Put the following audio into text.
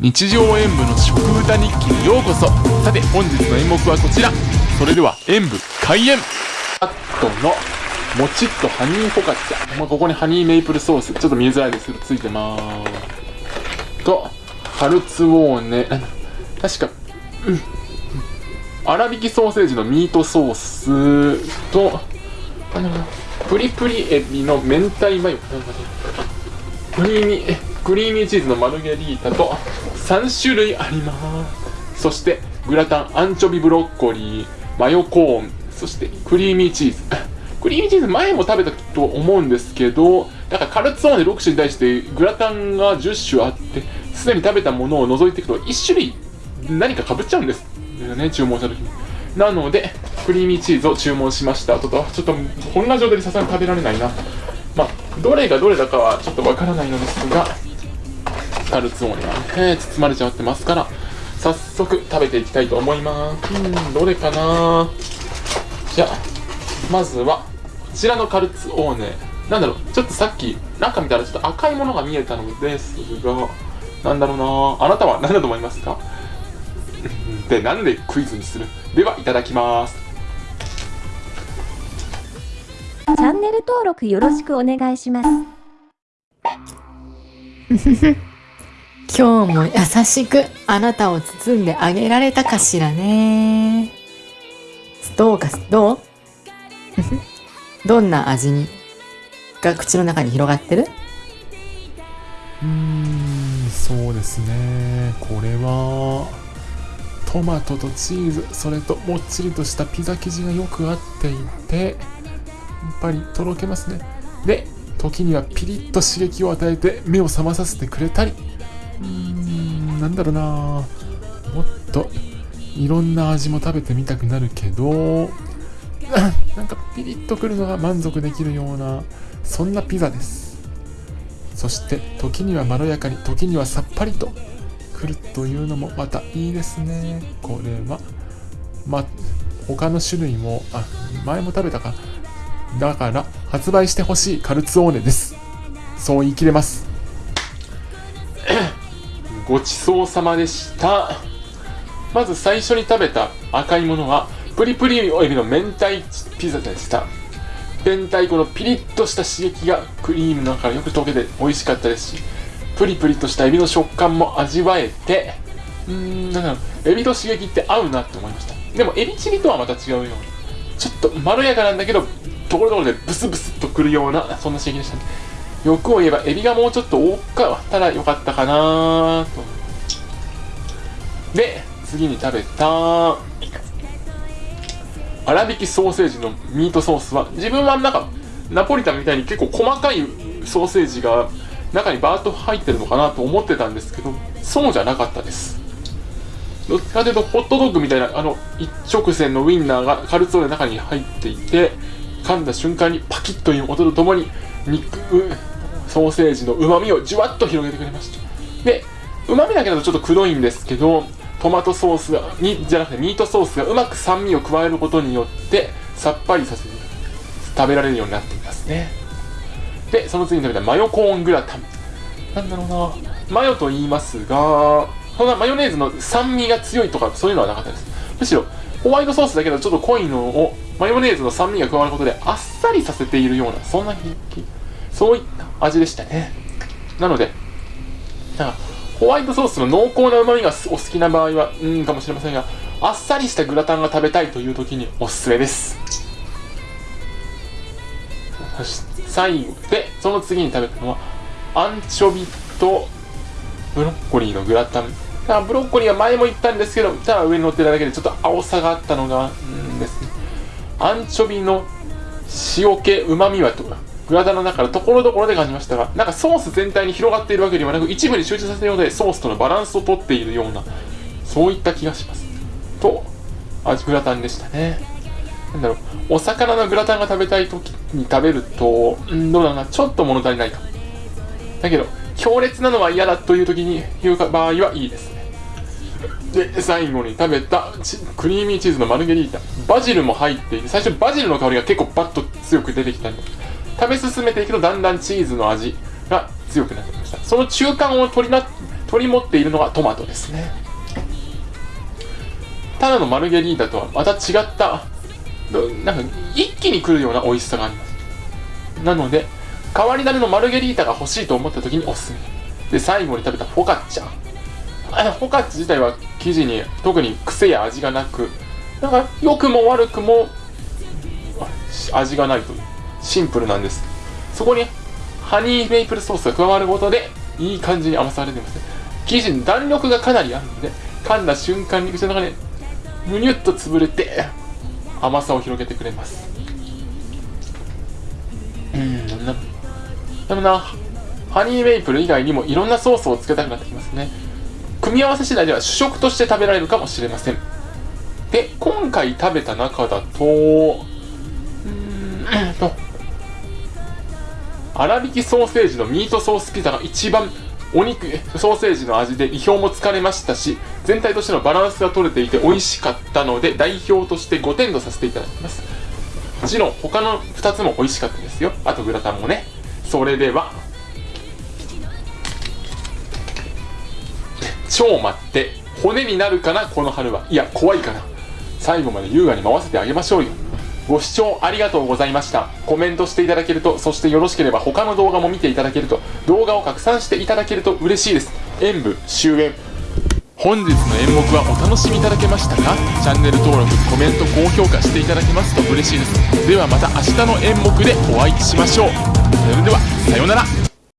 日常演舞の食歌日記にようこそ。さて本日の演目はこちら。それでは演舞開演。カットのもちっとハニーフォカッチャ、まあ、ここにハニーメイプルソース。ちょっと見えづらいですけどついてまーす。とカルツォーネ。確かうん。粗挽きソーセージのミートソース。とプリプリエビの明太マヨ。クリーミークリーミーチーズのマルゲリータと3種類あります。そしてグラタンアンチョビブロッコリーマヨコーンそしてクリーミーチーズ。クリーミーチーズ前も食べたと思うんですけどなんかカルツォーネ6種に対してグラタンが10種あってすでに食べたものを除いていくと1種類何かかぶっちゃうんですよね注文した時に。なのでクリーミーチーズを注文しました。ちょっとちょっとこんな状態でさすがに食べられないな。まあどれがどれだかはちょっとわからないのですがカルツォーネはね包まれちゃってますから早速食べていきたいと思います。うんどれかな。じゃあまずはこちらのカルツォーネ。なんだろうちょっとさっき中見たらちょっと赤いものが見えたのですがなんだろうな。あなたは何だと思いますか？でなんでクイズにする？ではいただきます。チャンネル登録よろしくお願いします。今日も優しくあなたを包んであげられたかしらね。どうか、どう？どんな味に？が口の中に広がってる？うーんそうですね。これはトマトとチーズそれともっちりとしたピザ生地がよく合っていてやっぱりとろけますね。で時にはピリッと刺激を与えて目を覚まさせてくれたりうんなんだろうな。もっといろんな味も食べてみたくなるけど なんかピリッとくるのが満足できるようなそんなピザです。そして時にはまろやかに時にはさっぱりとくるというのもまたいいですね。これは。まあ他の種類もあ前も食べたか。だから発売してほしいカルツォーネです。そう言い切れます。ごちそうさまでした。まず最初に食べた赤いものはプリプリエビの明太ピザでした。明太子のピリッとした刺激がクリームの中からよく溶けて美味しかったですしプリプリとしたエビの食感も味わえてうーんなんだろうエビと刺激って合うなって思いました。でもエビチリとはまた違うようなちょっとまろやかなんだけどところどころでブスブスっとくるようなそんな刺激でしたね。欲を言えばエビがもうちょっと多かったらよかったかなと。で次に食べた。粗挽きソーセージのミートソースは自分はなんかナポリタンみたいに結構細かいソーセージが中にバーッと入ってるのかなと思ってたんですけどそうじゃなかったです。どっちかというとホットドッグみたいなあの一直線のウインナーがカルツォーネの中に入っていて噛んだ瞬間にパキッという音とともに肉ソーセージのうまみをじゅわっと広げてくれました。でうまみだけだとちょっとくどいんですけどトマトソースがにじゃなくてミートソースがうまく酸味を加えることによってさっぱりさせて食べられるようになっていますね。でその次に食べたマヨコーングラタン。なんだろうな。マヨと言いますがそんなマヨネーズの酸味が強いとかそういうのはなかったです。むしろホワイトソースだけどちょっと濃いのをマヨネーズの酸味が加わることであっさりさせているようなそんなそういった味でしたね。なのでなんかホワイトソースの濃厚な旨味がお好きな場合はうんかもしれませんがあっさりしたグラタンが食べたいという時におすすめです。そして最後でその次に食べたのはアンチョビとブロッコリーのグラタン。だブロッコリーは前も言ったんですけどただ上に乗ってただけでちょっと青さがあったのがんですね。アンチョビの塩気うまみはとかグラタンの中からところどころで感じましたがなんかソース全体に広がっているわけではなく一部に集中させるようでソースとのバランスをとっているようなそういった気がします。と味グラタンでしたね。なんだろう。お魚のグラタンが食べたい時に食べるとんどうだろうな。ちょっと物足りないかだけど強烈なのは嫌だという時に言う場合はいいですね。で最後に食べたクリーミーチーズのマルゲリータ。バジルも入っていて最初バジルの香りが結構バッと強く出てきたんで食べ進めていくとだんだんチーズの味が強くなってきました。その中間を取りな取り持っているのがトマトですね。ただのマルゲリータとはまた違ったなんか一気に来るような美味しさがあります。なので変わり種のマルゲリータが欲しいと思った時におすすめ。で最後に食べたフォカッチャ。フォカッチ自体は生地に特に癖や味がなくなんか良くも悪くも味がないと。シンプルなんです。そこにハニーメイプルソースが加わることでいい感じに甘さが出てますね。生地に弾力がかなりあるので噛んだ瞬間に口の中でむにゅっと潰れて甘さを広げてくれます。うんなでもなハニーメイプル以外にもいろんなソースをつけたくなってきますね。組み合わせ次第では主食として食べられるかもしれません。で今回食べた中だとうーんと粗挽きソーセージのミートソースピザが一番お肉ソーセージの味で意表もつかれましたし全体としてのバランスが取れていて美味しかったので代表として5点とさせていただきます。もちろん他の2つも美味しかったですよ。あとグラタンもね。それでは超待って骨になるかなこの春は。いや怖いかな。最後まで優雅に回せてあげましょうよ。ご視聴ありがとうございました。コメントしていただけるとそしてよろしければ他の動画も見ていただけると動画を拡散していただけると嬉しいです。演舞終演。本日の演目はお楽しみいただけましたか？チャンネル登録コメント高評価していただけますと嬉しいです。ではまた明日の演目でお会いしましょう。それではさようなら。